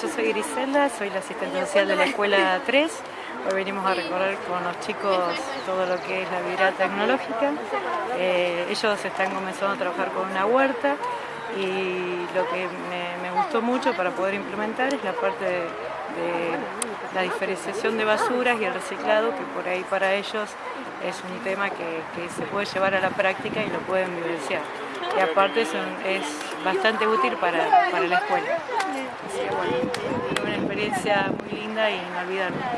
yo soy Griselda, soy la asistente social de la Escuela 3. Hoy venimos a recorrer con los chicos todo lo que es la vida tecnológica. Eh, ellos están comenzando a trabajar con una huerta y lo que me, gustó mucho para poder implementar es la parte de, la diferenciación de basuras y el reciclado, que por ahí para ellos es un tema que, se puede llevar a la práctica y lo pueden vivenciar. Y aparte es bastante útil para, la escuela. Así que bueno, una muy linda y inolvidable.